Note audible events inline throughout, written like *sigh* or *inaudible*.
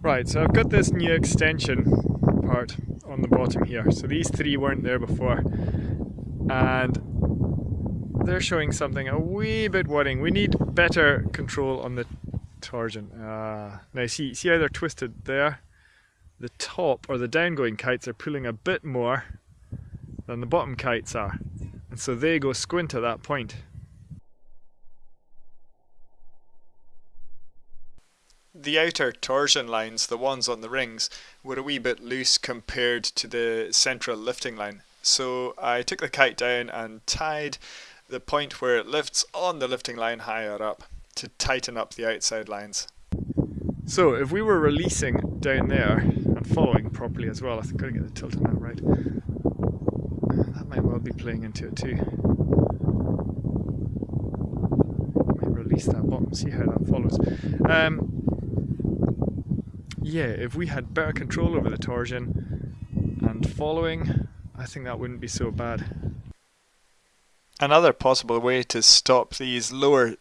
Right, so I've got this new extension part on the bottom here. So these three weren't there before. And they're showing something a wee bit worrying. We need better control on the torsion. Uh, now see, see how they're twisted there? The top or the downgoing kites are pulling a bit more than the bottom kites are. And so they go squint at that point. The outer torsion lines, the ones on the rings, were a wee bit loose compared to the central lifting line. So I took the kite down and tied the point where it lifts on the lifting line higher up to tighten up the outside lines. So if we were releasing down there and following properly as well, I to get the tilt on that right. That might well be playing into it too. Might release that bottom, see how that follows. Um, yeah, if we had better control over the torsion and following, I think that wouldn't be so bad. Another possible way to stop these lower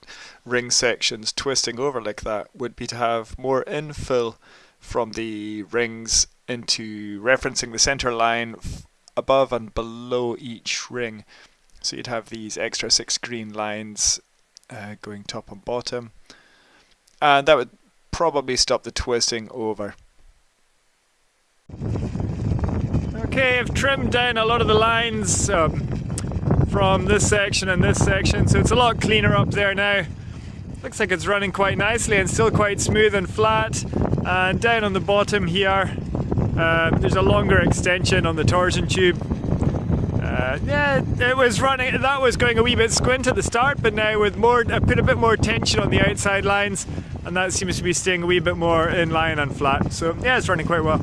ring sections twisting over like that would be to have more infill from the rings into referencing the center line above and below each ring. So you'd have these extra six green lines uh, going top and bottom. And that would probably stop the twisting over. Okay, I've trimmed down a lot of the lines um, from this section and this section, so it's a lot cleaner up there now. Looks like it's running quite nicely and still quite smooth and flat. And down on the bottom here, uh, there's a longer extension on the torsion tube. Uh, yeah, it was running, that was going a wee bit squint at the start, but now with more, I put a bit more tension on the outside lines, and that seems to be staying a wee bit more in line and flat. So yeah, it's running quite well.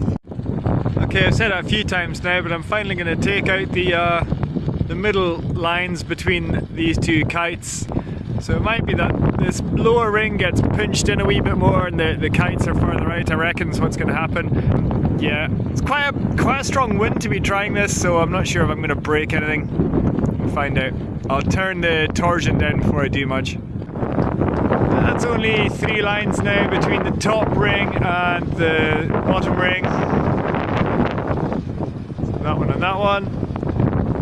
Okay, I've said it a few times now, but I'm finally going to take out the uh, the middle lines between these two kites. So it might be that this lower ring gets pinched in a wee bit more and the, the kites are further out, I reckon is what's going to happen. Yeah, it's quite a, quite a strong wind to be trying this, so I'm not sure if I'm going to break anything. We'll find out. I'll turn the torsion down before I do much. That's only three lines now between the top ring and the bottom ring. That one and that one.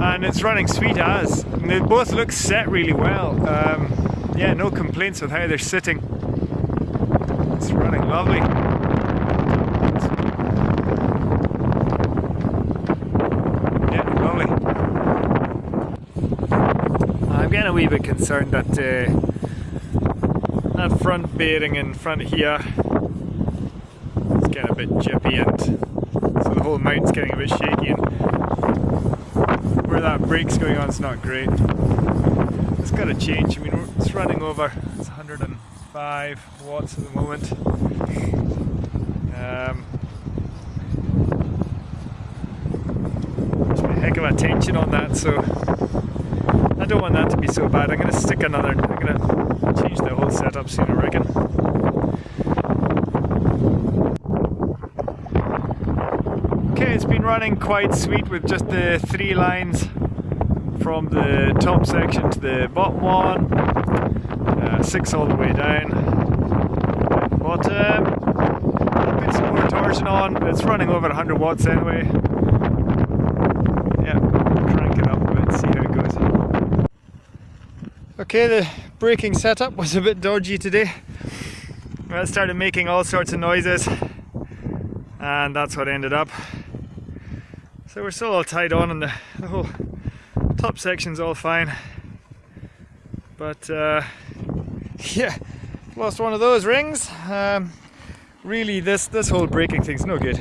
And it's running sweet as. And they both look set really well. Um, yeah, no complaints with how they're sitting. It's running lovely. Yeah, lovely. I'm getting a wee bit concerned that uh, that front bearing in front here is getting a bit jippy and so the whole mount's getting a bit shaky and where that brake's going on is not great. It's got to change, I mean it's running over, it's 105 watts at the moment. Um, there's a heck of a tension on that so I don't want that to be so bad. I'm going to stick another, I'm going to change the whole setup soon I reckon. Okay, it's been running quite sweet with just the three lines from the top section to the bottom one, uh, six all the way down, bottom, put some more torsion on, it's running over 100 watts anyway, Yeah, crank it up a bit, see how it goes. Okay, the braking setup was a bit dodgy today. I started making all sorts of noises and that's what ended up. So we're still all tied on and the, the whole top section's all fine. But uh, *laughs* yeah, lost one of those rings. Um, really this, this whole braking thing's no good.